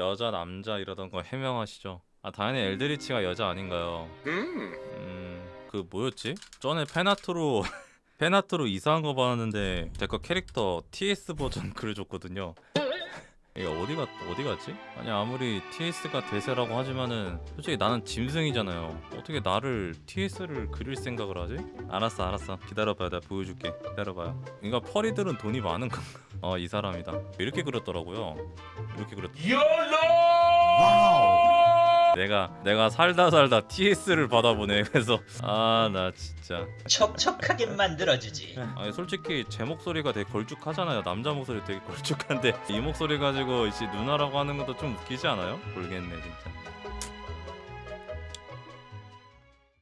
여자 남자 이러던 거 해명하시죠 아 당연히 엘드리치가 여자 아닌가요 음. 음그 뭐였지? 전에 페나트로 페나트로 이상한 거 봤는데 제 거 캐릭터 TS 버전 그려줬거든요 이게 어디가 어디 갔지? 아니 아무리 TS가 대세라고 하지만은 솔직히 나는 짐승이잖아요. 어떻게 나를 TS를 그릴 생각을 하지? 알았어 알았어 기다려봐요 내가 보여줄게 기다려봐요. 그러니까 펄이들은 돈이 많은 건가? 어 이 사람이다. 이렇게 그렸더라고요. 이렇게 그렸. 내가 내가 살다 살다 TS를 받아보네. 그래서 아 나 진짜. 척척하게 만들어주지. 아니 솔직히 제 목소리가 되게 걸쭉하잖아요. 남자 목소리 되게 걸쭉한데 이 목소리 가지고 이제 누나라고 하는 것도 좀 웃기지 않아요? 모르겠네 진짜.